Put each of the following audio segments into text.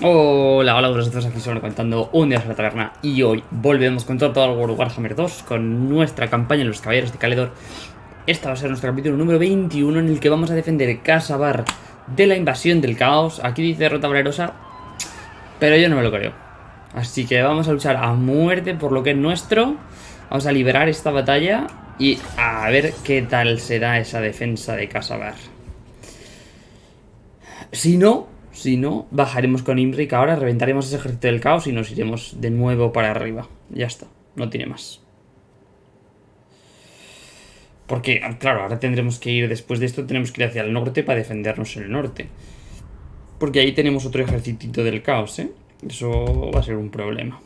Hola, hola, vosotros aquí sobre contando un día de la taberna y hoy volvemos con todo, el World Warhammer 2 con nuestra campaña en los Caballeros de Caledor. Esta va a ser nuestro capítulo número 21 en el que vamos a defender Casabar de la invasión del caos. Aquí dice derrota valerosa, pero yo no me lo creo. Así que vamos a luchar a muerte por lo que es nuestro. Vamos a liberar esta batalla y a ver qué tal será esa defensa de Casabar. Si no, si no, bajaremos con Imric ahora, reventaremos ese ejército del caos y nos iremos de nuevo para arriba. Ya está, no tiene más. Porque, claro, ahora tendremos que ir, después de esto tenemos que ir hacia el norte para defendernos en el norte. Porque ahí tenemos otro ejército del caos, ¿eh? Eso va a ser un problema.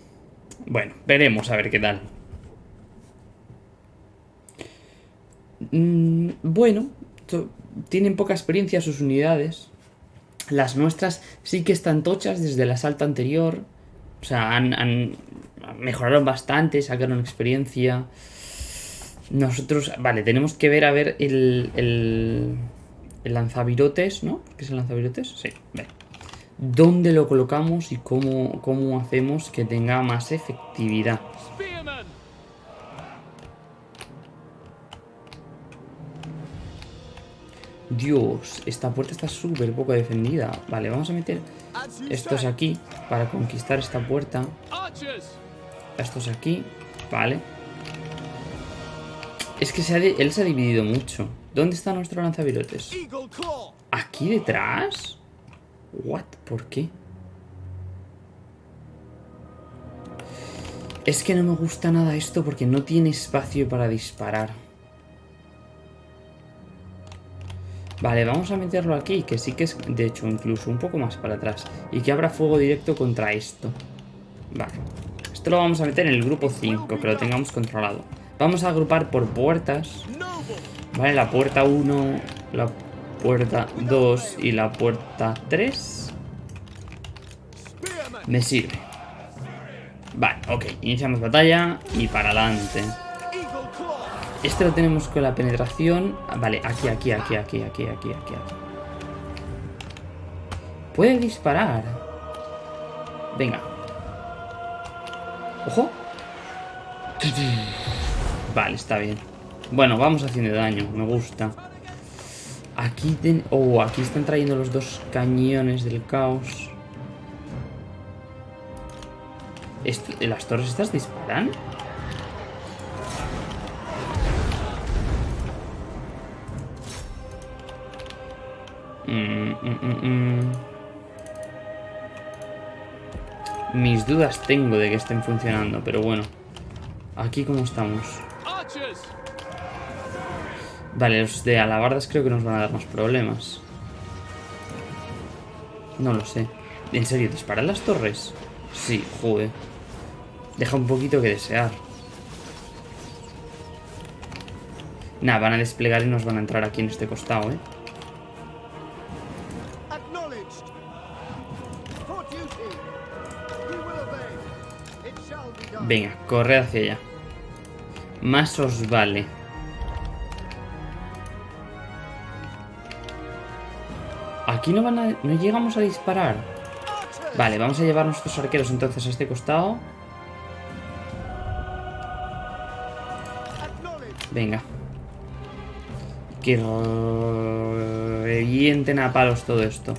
Bueno, veremos a ver qué tal. Mm, bueno, tienen poca experiencia sus unidades. Las nuestras sí que están tochas desde el asalto anterior. O sea, han, mejoraron bastante, sacaron experiencia. Nosotros, vale, tenemos que ver a ver el, el, el lanzavirotes, ¿no? ¿Qué es el lanzavirotes? Sí, vale. ¿Dónde lo colocamos y cómo, cómo hacemos que tenga más efectividad? Dios, esta puerta está súper poco defendida. Vale, vamos a meter estos aquí para conquistar esta puerta. Estos aquí, vale. Es que se él se ha dividido mucho. ¿Dónde está nuestro lanzavirotes? ¿Aquí detrás? ¿What? ¿Por qué? Es que no me gusta nada esto porque no tiene espacio para disparar. Vale, vamos a meterlo aquí, que sí que es, de hecho, incluso un poco más para atrás. Y que abra fuego directo contra esto. Vale. Esto lo vamos a meter en el grupo 5, que lo tengamos controlado. Vamos a agrupar por puertas. Vale, la puerta 1, la puerta 2 y la puerta 3. Me sirve. Vale, ok. Iniciamos batalla y para adelante. Este lo tenemos con la penetración. Ah, vale, aquí, aquí, aquí, aquí, aquí, aquí, aquí. Puede disparar. Venga. ¡Ojo! Vale, está bien. Bueno, vamos haciendo daño. Me gusta. Aquí Oh, aquí están trayendo los dos cañones del caos. ¿Las torres estas disparan? Mm, mm, mm, Mis dudas tengo de que estén funcionando, pero bueno. Aquí cómo estamos. Vale, los de alabardas creo que nos van a dar más problemas. No lo sé. ¿En serio? ¿Disparan las torres? Sí, joder. Deja un poquito que desear. Nada, van a desplegar y nos van a entrar aquí en este costado, ¿eh? Venga, corre hacia allá. Más os vale. Aquí no van a... No llegamos a disparar. Vale, vamos a llevar nuestros arqueros entonces a este costado. Venga. Que revienten a palos todo esto.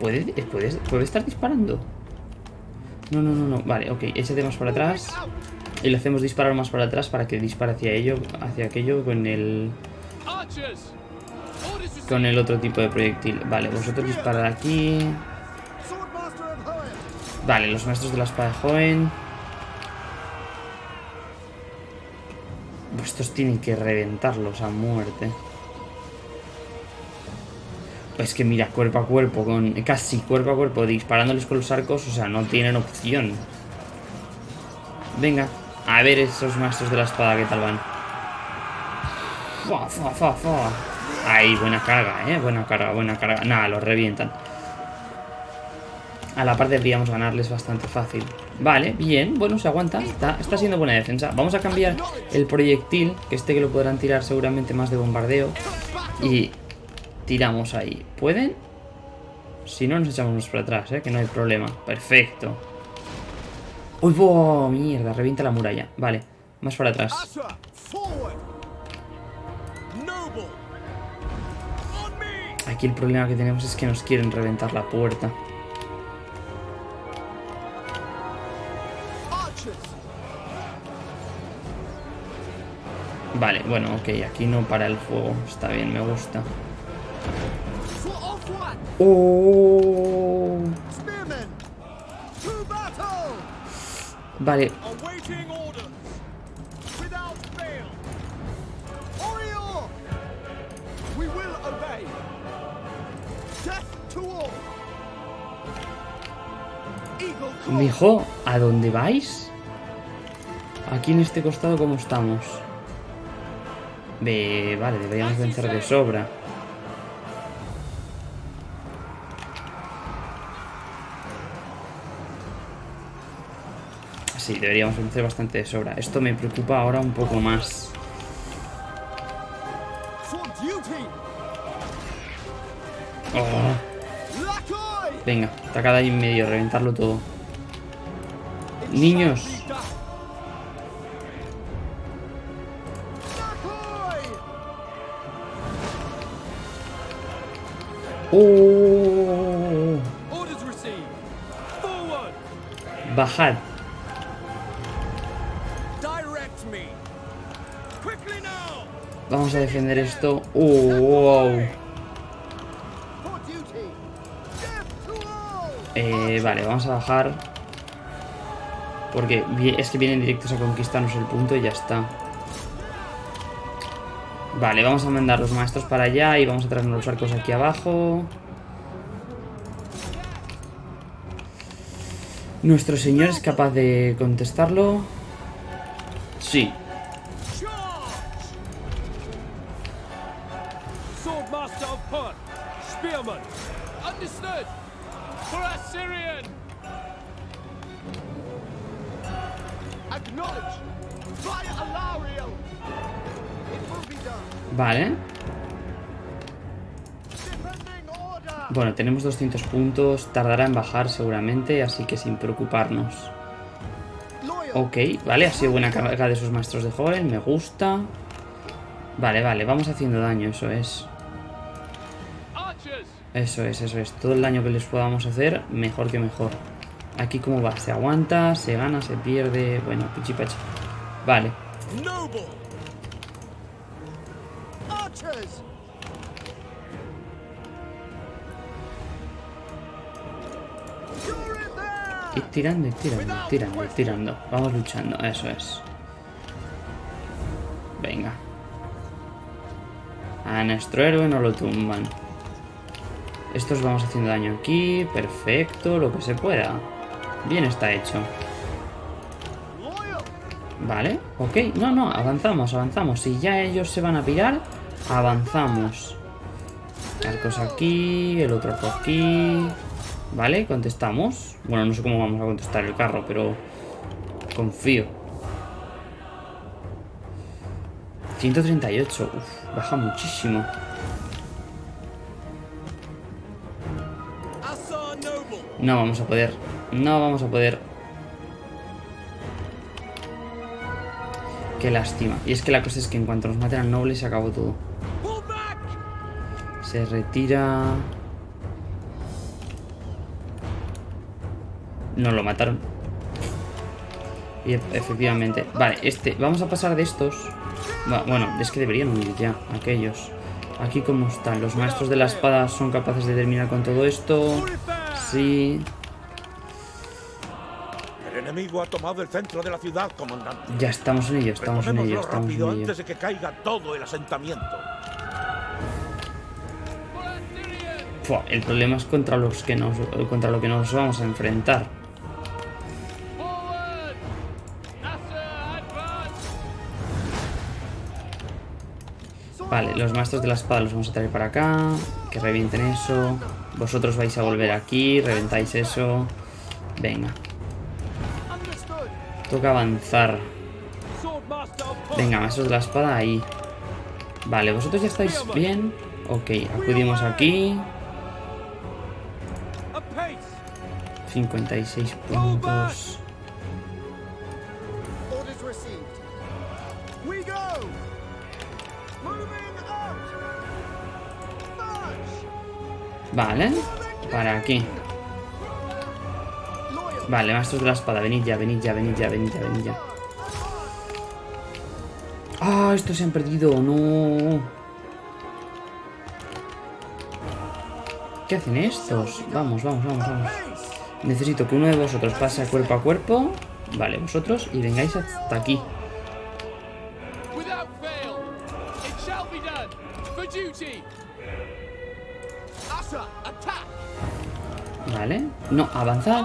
¿Puede, ¿Puede, estar disparando? No, no, no, no. Vale, ok. Ese más para atrás. Y le hacemos disparar más para atrás para que dispare hacia ello, hacia aquello con el... Con el otro tipo de proyectil. Vale, vosotros disparad aquí. Vale, los maestros de la espada joven. Estos tienen que reventarlos a muerte. Es que mira, cuerpo a cuerpo, con casi cuerpo a cuerpo, disparándoles con los arcos, o sea, no tienen opción. Venga, a ver esos maestros de la espada, ¿qué tal van? Fua, fua, fua, fua. Ahí, buena carga, ¿eh? Buena carga, buena carga. Nada, los revientan. A la par deberíamos ganarles bastante fácil. Vale, bien, bueno, se aguanta. Está, está siendo buena defensa. Vamos a cambiar el proyectil, que este que lo podrán tirar seguramente más de bombardeo. Y tiramos ahí. ¿Pueden? Si no, nos echamos para atrás, ¿eh? Que no hay problema. Perfecto. ¡Uy, oh, mierda! Revienta la muralla. Vale, más para atrás. Aquí el problema que tenemos es que nos quieren reventar la puerta. Vale, bueno, ok, aquí no para el fuego. Está bien, me gusta. Oh. Vale. Mijo, ¿a dónde vais? Aquí en este costado, ¿cómo estamos? vale, deberíamos vencer de sobra. Sí, deberíamos vencer bastante de sobra. Esto me preocupa ahora un poco más. Oh. Venga, atacada ahí en medio, reventarlo todo. Niños, Oh. Bajad. Vamos a defender esto. Oh, wow. Eh, vale, vamos a bajar. Porque es que vienen directos a conquistarnos el punto y ya está. Vale, vamos a mandar los maestros para allá y vamos a traernos los arcos aquí abajo. ¿Nuestro señor es capaz de contestarlo? Sí. Vale. Bueno, tenemos 200 puntos. Tardará en bajar seguramente, así que sin preocuparnos. Ok, vale, ha sido buena carga de sus maestros de joven. Me gusta. Vale, vale, vamos haciendo daño, eso es. Eso es, eso es. Todo el daño que les podamos hacer, mejor que mejor. Aquí cómo va, se aguanta, se gana, se pierde. Bueno, pichipachi. Vale. Y tirando, y tirando, y tirando, y tirando. Vamos luchando, eso es. Venga. A nuestro héroe no lo tumban. Estos vamos haciendo daño aquí. Perfecto, lo que se pueda. Bien está hecho. Vale, ok. No, no, avanzamos, avanzamos. Si ya ellos se van a pirar, avanzamos. Arcos aquí, el otro aquí. Vale, contestamos. Bueno, no sé cómo vamos a contestar el carro, pero confío. 138. Uf, baja muchísimo. No vamos a poder. No vamos a poder. Qué lástima. Y es que la cosa es que en cuanto nos maten al noble se acabó todo. Se retira... No lo mataron. Y efectivamente. Vale, este. Vamos a pasar de estos. Bueno, es que deberían huir ya, aquellos. Aquí como están. Los maestros de la espada son capaces de terminar con todo esto. Sí. El enemigo ha tomado el centro de la ciudad, comandante. Ya estamos en ello, estamos en ello, estamos en ello. antes de que caiga todo el asentamiento. el problema es contra los que nos contra lo que nos vamos a enfrentar. Vale, los maestros de la espada los vamos a traer para acá. Que revienten eso. Vosotros vais a volver aquí, reventáis eso. Venga. Toca avanzar. Venga, maestros de la espada ahí. Vale, vosotros ya estáis bien. Ok, acudimos aquí. 56 puntos. Vale. Para aquí. Vale, maestros de la espada. Venid ya, venid ya, venid ya, venid ya, venid ya. Ah, estos se han perdido. No. ¿Qué hacen estos? Vamos, vamos, vamos, vamos. Necesito que uno de vosotros pase cuerpo a cuerpo. Vale, vosotros. Y vengáis hasta aquí. No, kill them.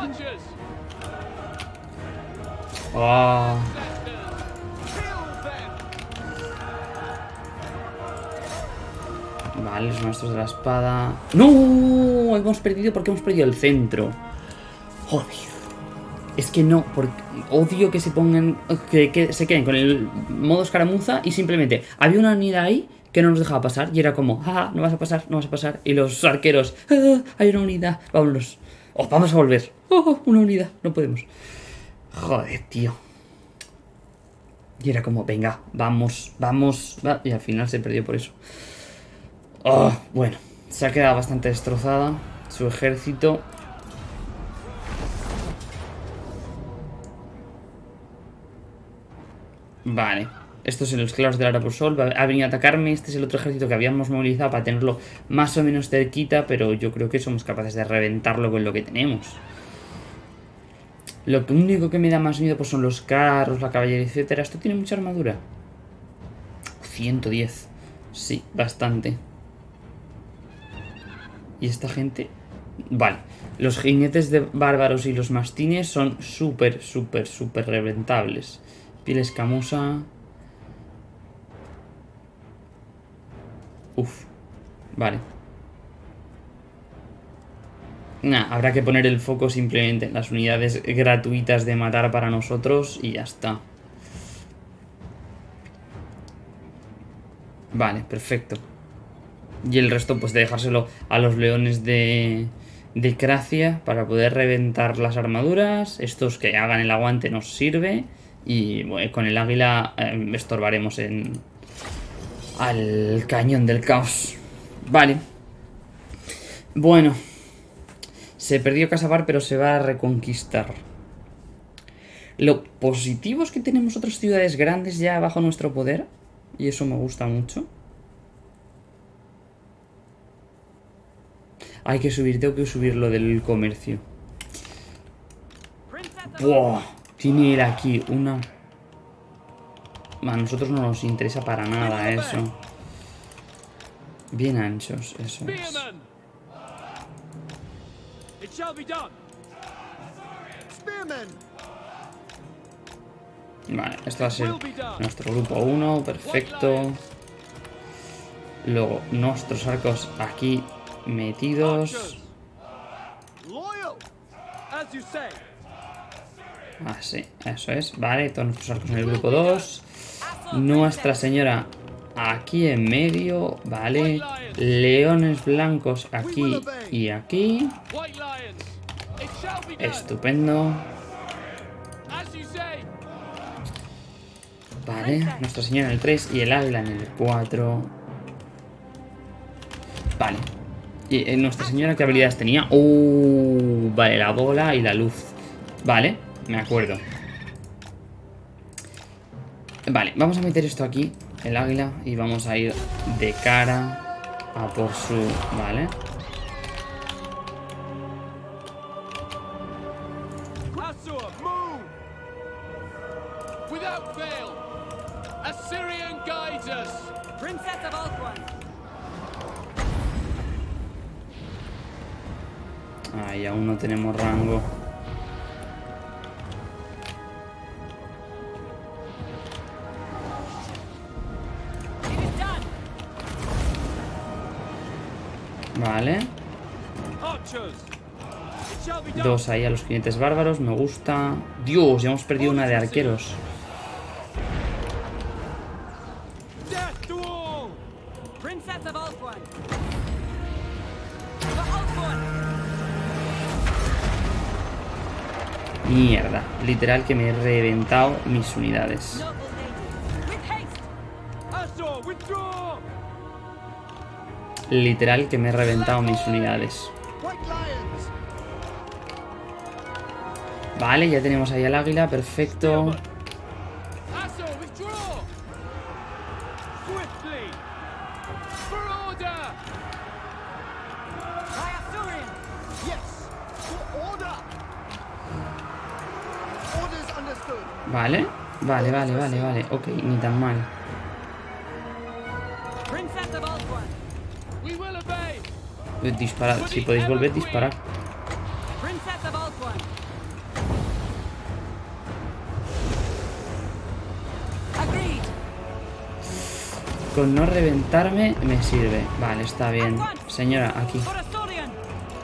Vale, los maestros de la espada. ¡No! Hemos perdido porque hemos perdido el centro. Joder. Es que no, porque odio que se pongan. Que, se queden con el modo escaramuza y simplemente había una unidad ahí que no nos dejaba pasar y era como, ah, no vas a pasar, no vas a pasar. Y los arqueros, ah, hay una unidad, vámonos. Oh, vamos a volver. Oh, una unidad, no podemos. Joder, tío. Y era como, venga, vamos, vamos. va- Y al final se perdió por eso. Oh, bueno, se ha quedado bastante destrozada su ejército. Vale, estos son los claros del Arapusol. Va- Ha venido a atacarme. Este es el otro ejército que habíamos movilizado para tenerlo más o menos cerquita. Pero yo creo que somos capaces de reventarlo con lo que tenemos. Lo único que me da más miedo pues son los carros, la caballería, etcétera. Esto tiene mucha armadura. 110. Sí, bastante. Y esta gente... Vale. Los jinetes de bárbaros y los mastines son súper, súper, súper reventables. Piel escamosa. Uf. Vale. Nah, habrá que poner el foco simplemente en las unidades gratuitas de matar para nosotros y ya está. Vale, perfecto. Y el resto pues de dejárselo a los leones de, de Cracia para poder reventar las armaduras. Estos que hagan el aguante nos sirve. Y con el águila eh, estorbaremos en al cañón del caos. Vale. Bueno. Se perdió Casabar, pero se va a reconquistar. Lo positivo es que tenemos otras ciudades grandes ya bajo nuestro poder. Y eso me gusta mucho. Hay que subir, tengo que subir lo del comercio. Buah, tiene aquí una... A nosotros no nos interesa para nada eso. Bien anchos, eso es. Vale, esto va a ser nuestro grupo 1, perfecto. Luego, nuestros arcos aquí metidos. Así, eso es. Vale, todos nuestros arcos en el grupo 2. Nuestra señora aquí en medio. Vale. Leones blancos aquí y aquí. Estupendo. Vale, Nuestra Señora en el 3 y el águila en el 4. Vale. ¿Y eh, Nuestra Señora qué habilidades tenía? Uh, vale, la bola y la luz. Vale, me acuerdo. Vale, vamos a meter esto aquí, el águila, y vamos a ir de cara a por su... Vale. Ahí aún no tenemos rango. Vale. Dos ahí a los jinetes bárbaros, me gusta. Dios, ya hemos perdido una de arqueros. Mierda. Literal que me he reventado mis unidades. Literal que me he reventado mis unidades. Vale, ya tenemos ahí al águila, perfecto. Vale, vale, vale, vale, vale. Ok, ni tan mal. Disparad, si podéis volver, disparad. Con no reventarme me sirve. Vale, está bien. Señora, aquí.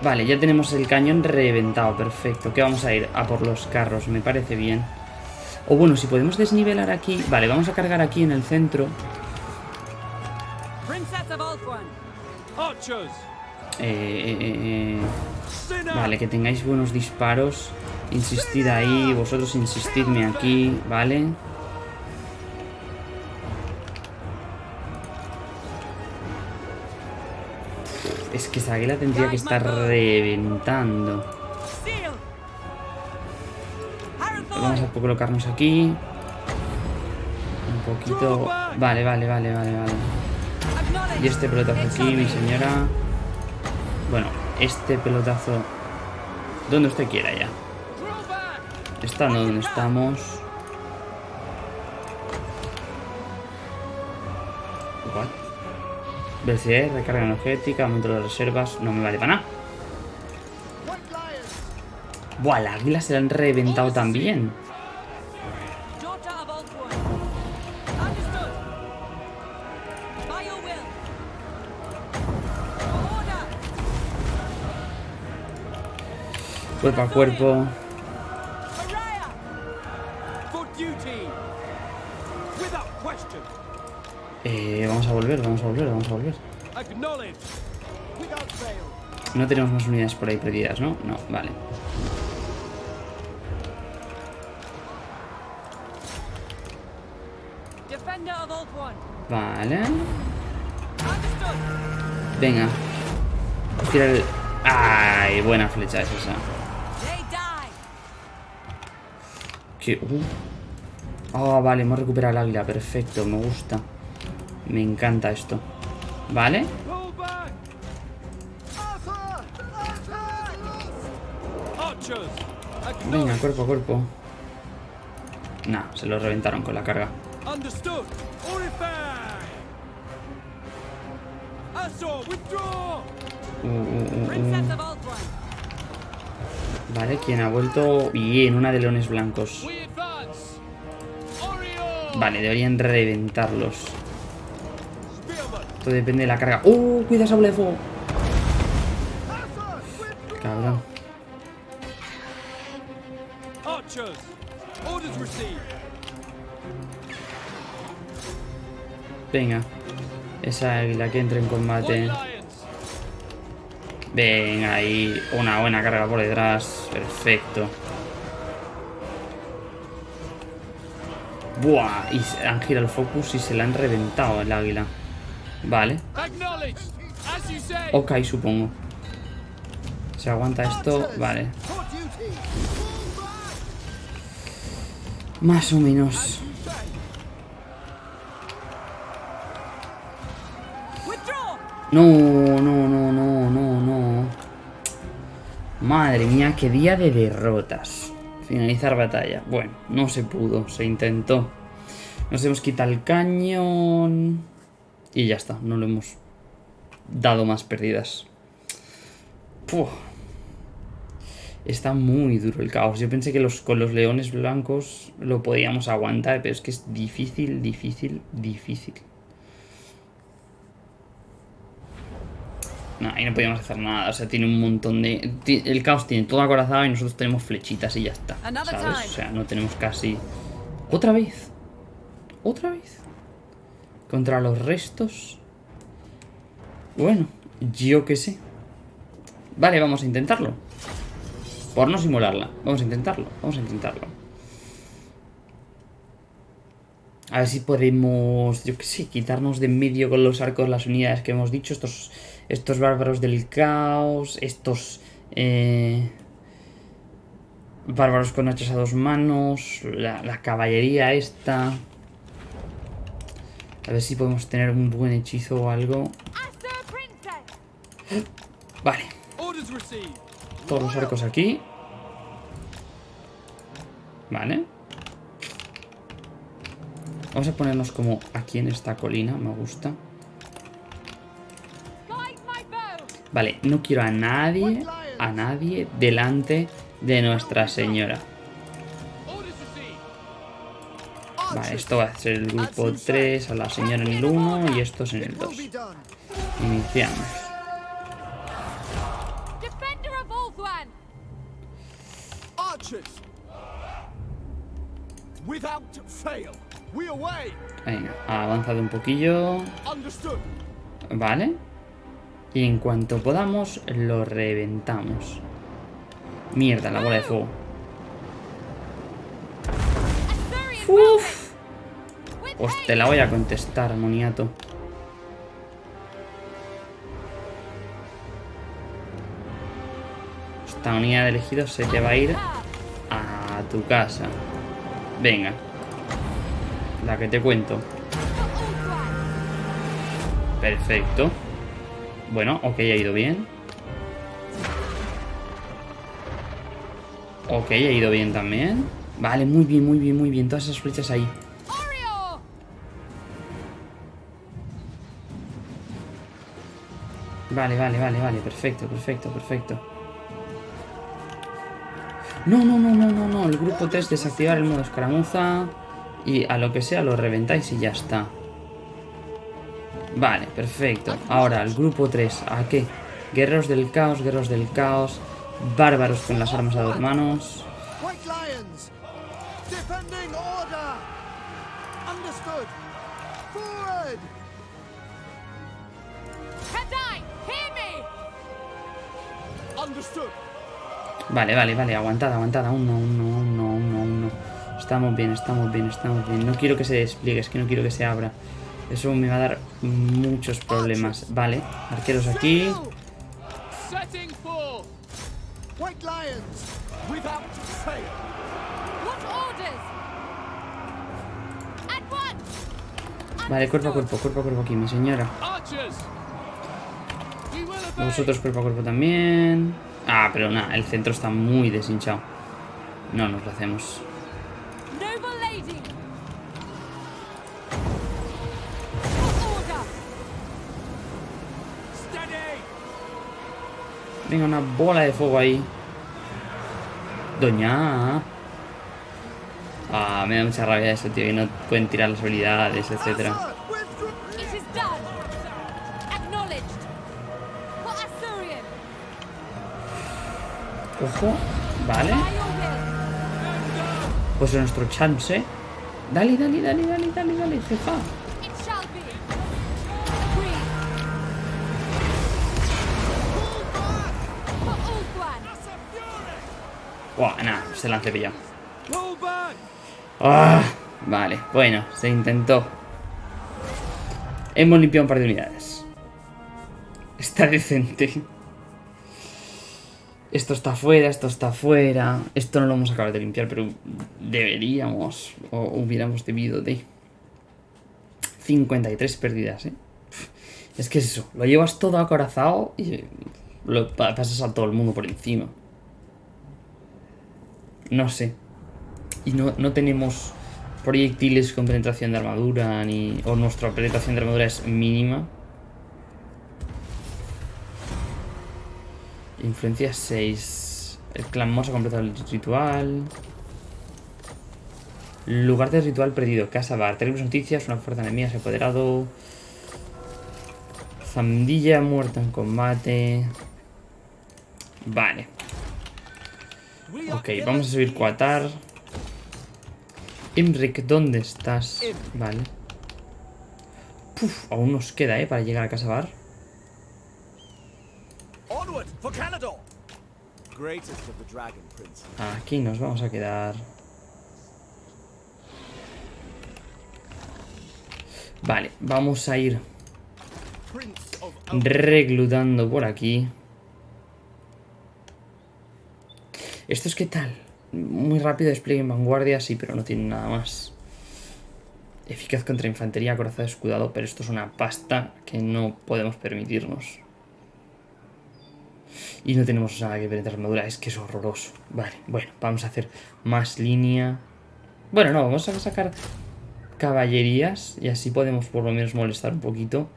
Vale, ya tenemos el cañón reventado, perfecto. Que vamos a ir a por los carros, me parece bien. O bueno, si podemos desnivelar aquí... Vale, vamos a cargar aquí en el centro. Eh, eh, eh! Vale, que tengáis buenos disparos. Insistid ahí, vosotros insistidme aquí, ¿vale? Es que esa águila tendría que estar reventando. Vamos a colocarnos aquí. Un poquito... Vale, vale, vale, vale, vale. Y este pelotazo aquí, mi señora. Bueno, este pelotazo... Donde usted quiera ya. Estando donde estamos. What? Velocidad, recarga energética, aumento de reservas. No me vale para nada. Buah, la águila se la han reventado también. Cuerpo a cuerpo. Eh, vamos a volver, vamos a volver, vamos a volver. No tenemos más unidades por ahí perdidas, ¿no? No, vale. Vale. Venga. Tira el... ¡Ay! Buena flecha es esa. Que... uh. Ah, vale, hemos recuperado el águila. Perfecto, me gusta. Me encanta esto. ¿Vale? Venga, cuerpo a cuerpo. Nah, se lo reventaron con la carga. Withdraw! Uh, uh, uh, Vale, ¿quién ha vuelto? Bien, una de leones blancos. Vale, deberían reventarlos. Todo depende de la carga. ¡Uh! Cuida esa bola de fuego. Cabrón. Venga. Esa águila que entre en combate. Venga, ahí. Una buena carga por detrás. Perfecto. Buah. Y han girado el focus y se la han reventado el águila. Vale. Ok, supongo. Se aguanta esto. Vale. Más o menos. No, Madre mía, qué día de derrotas. Finalizar batalla. Bueno, no se pudo, se intentó. Nos hemos quitado el cañón. Y ya está, no lo hemos dado más pérdidas. Está muy duro el caos. Yo pensé que con los leones blancos lo podíamos aguantar, pero es que es difícil, difícil, difícil. No, ahí no podíamos hacer nada. O sea, tiene un montón de. El caos tiene todo acorazado y nosotros tenemos flechitas y ya está. ¿Sabes? O sea, no tenemos casi. ¿Otra vez? ¿Otra vez? Contra los restos Bueno, yo qué sé. Vale, vamos a intentarlo. Por no simularla. Vamos a intentarlo, vamos a intentarlo. A ver si podemos, yo qué sé, quitarnos de en medio con los arcos las unidades que hemos dicho. Estos, estos bárbaros del caos, estos... eh, bárbaros con hachas a dos manos, la, la caballería esta... A ver si podemos tener un buen hechizo o algo. Vale, todos los arcos aquí. Vale. Vamos a ponernos como aquí en esta colina, me gusta. Vale, no quiero a nadie, a nadie delante de Nuestra Señora. Vale, esto va a ser el grupo 3, a la señora en el 1 y estos en el 2. Iniciamos. Venga, ha avanzado un poquillo. Vale. Y en cuanto podamos, lo reventamos. Mierda, la bola de fuego. Uf. Pues te la voy a contestar, moniato. Esta unidad de elegidos se te va a ir a tu casa. Venga. La que te cuento. Perfecto. Bueno, ok, ha ido bien. Ok, ha ido bien también. Vale, muy bien, muy bien, muy bien. Todas esas flechas ahí. Vale, vale, vale, vale. Perfecto, perfecto, perfecto. No, no, no, no, no, no. El grupo 3 desactivar el modo escaramuza. Y a lo que sea lo reventáis y ya está. Vale, perfecto. Ahora, el grupo 3. ¿A qué? Guerreros del caos, guerreros del caos. Bárbaros con las armas a dos manos. White Lions. Defending order. Understood. Forward. Kadai! Hear me! Understood. Vale, vale, vale. Aguantada, aguantada. Uno, uno, uno, uno, uno. Estamos bien, estamos bien, estamos bien. No quiero que se despliegue, es que no quiero que se abra. Eso me va a dar muchos problemas. Vale, arqueros aquí. Setting for. White Lions. Without fail. What orders? At once! Vale, cuerpo a cuerpo, cuerpo a cuerpo aquí, mi señora. Vosotros cuerpo a cuerpo también. Ah, pero nada, el centro está muy deshinchado. No nos lo hacemos. Venga, una bola de fuego ahí. Doña. Ah, me da mucha rabia eso, tío. Que no pueden tirar las habilidades, etcétera. Ojo. Vale. Pues es nuestro chance. Dale, dale, dale, dale, dale, dale, jefa. Buah, nada, se la han cepillado. Ah, vale, bueno, se intentó. Hemos limpiado un par de unidades. Está decente. Esto está fuera, esto está fuera. Esto no lo hemos acabado de limpiar, pero deberíamos o hubiéramos debido de. 53 pérdidas, ¿eh? Es que es eso, lo llevas todo acorazado y lo pa- pasas a todo el mundo por encima. No sé. Y no, no tenemos proyectiles con penetración de armadura, ni. O nuestra penetración de armadura es mínima. Influencia 6. El clan Moss ha completado el ritual. Lugar del ritual perdido. Casa Bar. Terribles noticias. Una fuerza enemiga se ha apoderado. Zandilla muerta en combate. Vale. Ok, vamos a subir Quatar. Imric, ¿dónde estás? Vale. Puf, aún nos queda, ¿eh? Para llegar a Casa Bar. For Canador! Greatest of the Dragon Prince. Aquí nos vamos a quedar. Vale, vamos a ir reclutando por aquí. ¿Esto es qué tal? Muy rápido despliegue en vanguardia, sí, pero no tiene nada más. Eficaz contra infantería, corazón escudado, pero esto es una pasta que no podemos permitirnos. Y no tenemos nada que ver de armadura, es que es horroroso. Vale, bueno, vamos a hacer más línea. Bueno, no, vamos a sacar caballerías y así podemos por lo menos molestar un poquito.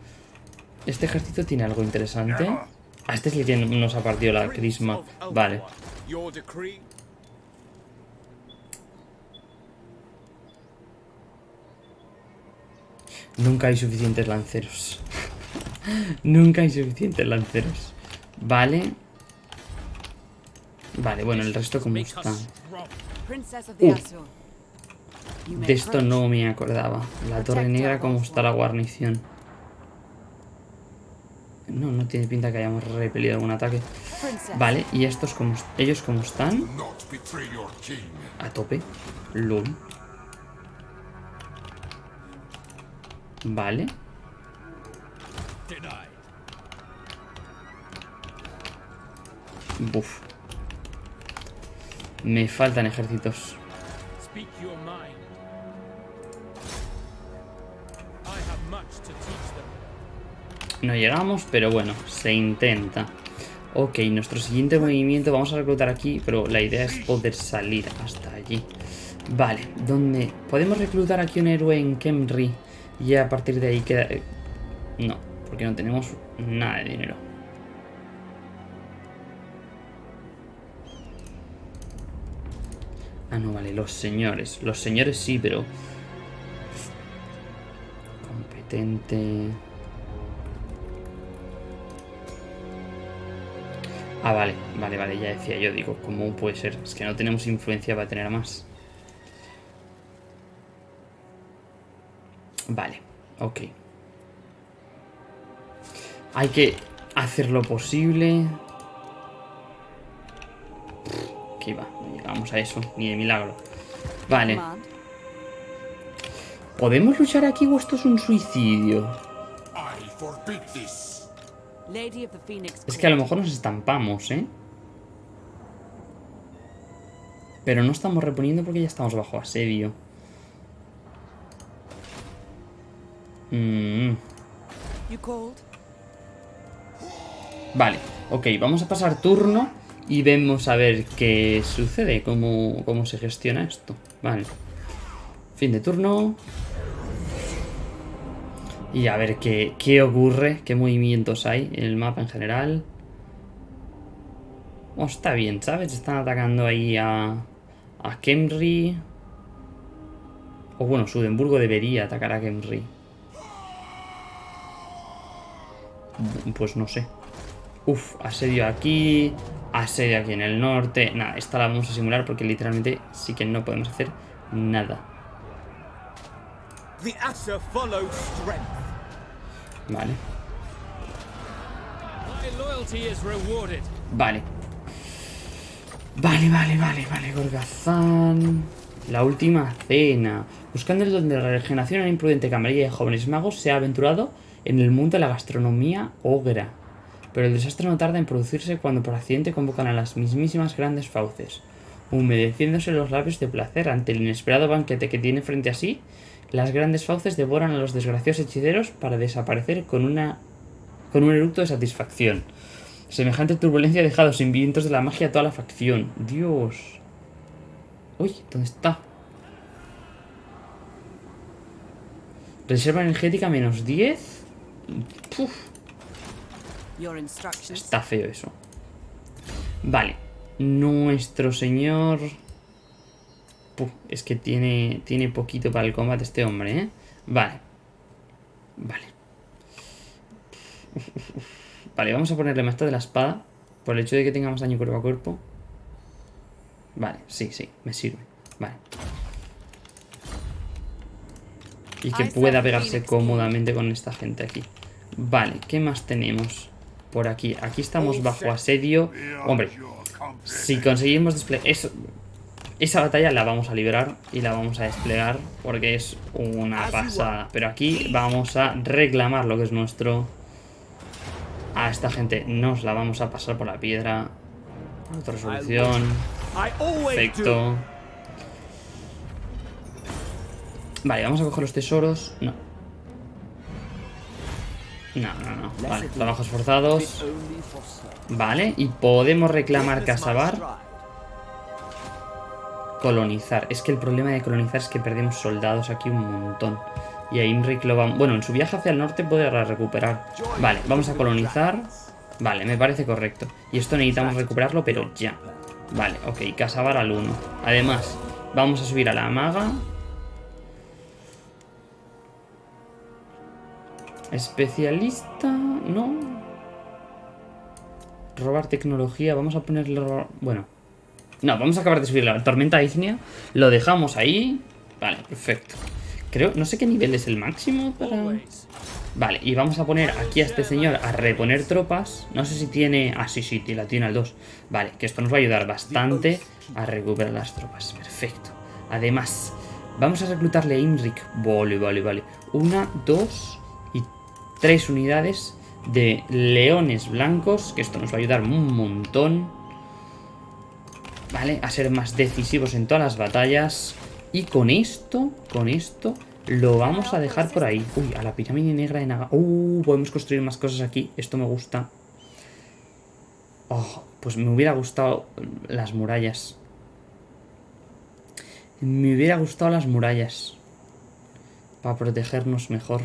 Este ejército tiene algo interesante. A este es el que nos ha partido la crisma. Vale. Nunca hay suficientes lanceros. Nunca hay suficientes lanceros. Vale. Vale, bueno, el resto como está. Uh. May De esto no me acordaba. La torre negra, ¿cómo está la guarnición? No, no tiene pinta que hayamos repelido algún ataque. Vale, ¿y estos como ellos cómo están? A tope. LOL. Vale. Buf. Me faltan ejércitos. No llegamos, pero bueno, se intenta. Ok, nuestro siguiente movimiento, vamos a reclutar aquí, pero la idea es poder salir hasta allí. Vale, ¿dónde? ¿Podemos reclutar aquí un héroe en Kemri? Y a partir de ahí queda... eh, No, porque no tenemos nada de dinero. Ah, no, vale, los señores. Los señores sí, pero... Competente... Ah, vale, vale, vale, ya decía yo, digo, ¿cómo puede ser? Es que no tenemos influencia para tener más. Vale, ok. Hay que hacer lo posible. Que va, no llegamos a eso, ni de milagro. Vale. ¿podemos luchar aquí o esto es un suicidio? I Es que a lo mejor nos estampamos, ¿eh? Pero no estamos reponiendo porque ya estamos bajo asedio. Mm? Vale, ok, vamos a pasar turno y vemos a ver qué sucede, cómo, cómo se gestiona esto. Vale. Fin de turno. Y a ver qué, qué ocurre, qué movimientos hay en el mapa en general. Oh, está bien, ¿sabes? Están atacando ahí a, a Kemri. O bueno, Sudenburgo debería atacar a Kemri. Pues no sé. Uf, asedio aquí, asedio aquí en el norte. Nada, esta la vamos a simular porque literalmente sí que no podemos hacer nada. The. Vale, vale. Vale, vale, vale, vale, Gorgazán. La última cena. Buscando el don de la regeneración, una imprudente camarilla de jóvenes magos se ha aventurado en el mundo de la gastronomía ogra. Pero el desastre no tarda en producirse cuando por accidente convocan a las mismísimas grandes fauces. Humedeciéndose los labios de placer ante el inesperado banquete que tiene frente a sí, las grandes fauces devoran a los desgraciados hechiceros para desaparecer con una con un eructo de satisfacción. Semejante turbulencia ha dejado sin vientos de la magia a toda la facción. Dios. Uy, ¿dónde está? Reserva energética menos 10. Puf, Your instructions. está feo eso. Vale. Nuestro señor... Puf, es que tiene, tiene poquito para el combate este hombre, ¿eh? Vale. Vale. Vale, vamos a ponerle maestro de la espada. Por el hecho de que tengamos daño cuerpo a cuerpo. Vale, sí, sí, me sirve. Vale. Y que pueda pegarse cómodamente con esta gente aquí. Vale, ¿qué más tenemos? por aquí. Aquí estamos bajo asedio. Hombre, si conseguimos desplegar... Eso... Esa batalla la vamos a liberar y la vamos a desplegar porque es una pasada. Pero aquí vamos a reclamar lo que es nuestro. A esta gente nos la vamos a pasar por la piedra. Otra do. Perfecto. Vale, vamos a coger los tesoros. No. No, no, no. Vale, trabajos forzados. Vale, y podemos reclamar Casabar. Colonizar. Es que el problema de colonizar es que perdemos soldados aquí un montón. Y a Imric lo vamos... Bueno, en su viaje hacia el norte podrá recuperar. Vale, vamos a colonizar. Vale, me parece correcto. Y esto necesitamos recuperarlo, pero ya. Vale, ok, Casabar al 1. Además, vamos a subir a la maga. Especialista, ¿no? Robar tecnología, vamos a ponerle... Bueno, no, vamos a acabar de subir la tormenta ígnea. Lo dejamos ahí. Vale, perfecto. Creo, no sé qué nivel es el máximo para... Vale, y vamos a poner aquí a este señor a reponer tropas. No sé si tiene... Ah, sí, sí, la tiene al 2. Vale, que esto nos va a ayudar bastante a recuperar las tropas. Perfecto. Además, vamos a reclutarle a Imric. Vale, vale, vale. Una, dos y tres unidades de leones blancos. Que esto nos va a ayudar un montón. ¿Vale? A ser más decisivos en todas las batallas. Y con esto, con esto, lo vamos a dejar por ahí. Uy, a la pirámide negra de Naga. Uh, podemos construir más cosas aquí. Esto me gusta. Oh, pues me hubiera gustado las murallas. Me hubiera gustado las murallas. Para protegernos mejor.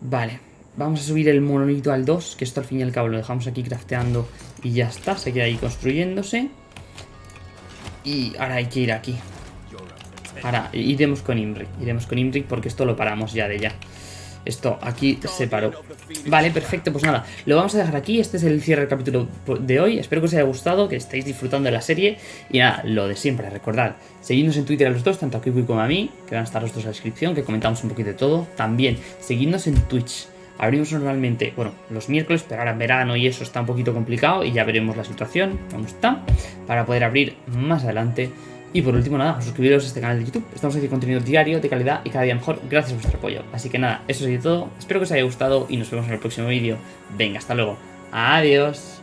Vale. Vamos a subir el monolito al 2, que esto al fin y al cabo lo dejamos aquí crafteando y ya está, se queda ahí construyéndose. Y ahora hay que ir aquí. Ahora iremos con Imric, iremos con Imric porque esto lo paramos ya de ya. Esto aquí se paró. Vale, perfecto, pues nada, lo vamos a dejar aquí. Este es el cierre del capítulo de hoy. Espero que os haya gustado, que estéis disfrutando de la serie. Y nada, lo de siempre, recordad, seguidnos en Twitter a los dos, tanto a Kiwi como a mí, que van a estar los dos en la descripción, que comentamos un poquito de todo. También, seguidnos en Twitch. Abrimos normalmente, bueno, los miércoles, pero ahora en verano y eso está un poquito complicado y ya veremos la situación, cómo está, para poder abrir más adelante. Y por último, nada, suscribiros a este canal de YouTube. Estamos haciendo contenido diario, de calidad y cada día mejor, gracias a vuestro apoyo. Así que nada, eso sería todo. Espero que os haya gustado y nos vemos en el próximo vídeo. Venga, hasta luego. Adiós.